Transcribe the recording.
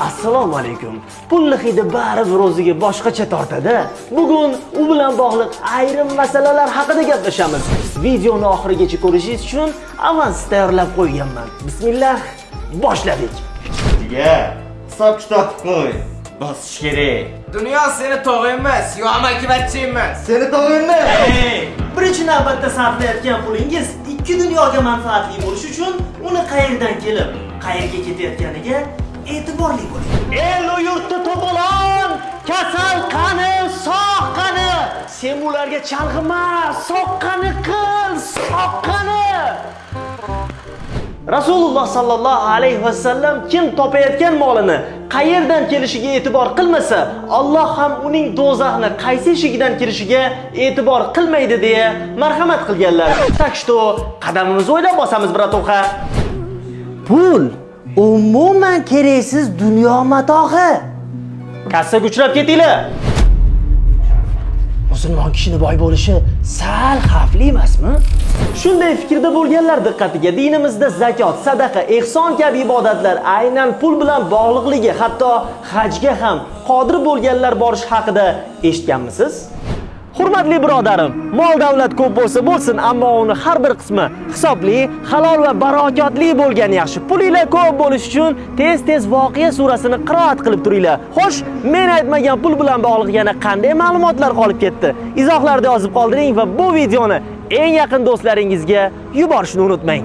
assalomu alaykum pulni hidi baribir o'ziga boshqacha tortadi bugun u bilan bog'liq ayrim masalalar haqida gaplashamiz videoni oxirigacha ko'rishingiz uchun avans tayyorlab qo'yganman bismillah boshladik Diga, hisob kitob qo'y. Bosish kerak. Dunyo seni tog'ing emas, yo amakivachching emas. Seni tog'ingmi? Hey! birinchi navbatda sarflayotgan pulingiz ikki dunyoga manfaatli bo'lishi uchun uni qayerdan kelib qayerga ketayotganiga e'tiborli bo'ling el yurtni to'polon kasal qani sog' qani? Sen ularga chalg'ima soqqani qil soqqani rasululloh sollallohu alayhi vasallam kim topayotgan molini qayerdan kelishiga e'tibor qilmasa Alloh ham uning do'zaxni qaysi eshigidan kirishiga e'tibor qilmaydi deya marhamat qilganlar. Так что qadamimizni o'ylab bosamiz bratoxa pul umuman keraksiz dunyo matog'i kassaga uchrab ketinglar. Musulmon kishini boy bo'lishi sal xavfli emasmi? Shunday fikrda bo'lganlar diqqatiga dinimizda zakot sadaqa ehson kabi ibodatlar aynan pul bilan bog'liqligi hatto hajga ham qodir bo'lganlar borish haqida eshitganmisiz Hurmatli birodarim, mol davlat ko'p bo'lsa bo'lsin, ammo uni har bir qismi hisobli, halol va barokatli bo'lgani yaxshi. Pulinglar ko'p bo'lishi uchun tez-tez voqea surasini qiroat qilib turinglar. Xo'sh, men aytmagan pul bilan bog'liq yana qanday ma'lumotlar qolib ketdi? Izohlarda yozib qoldiring va bu videoni eng yaqin do'stlaringizga yuborishni unutmang.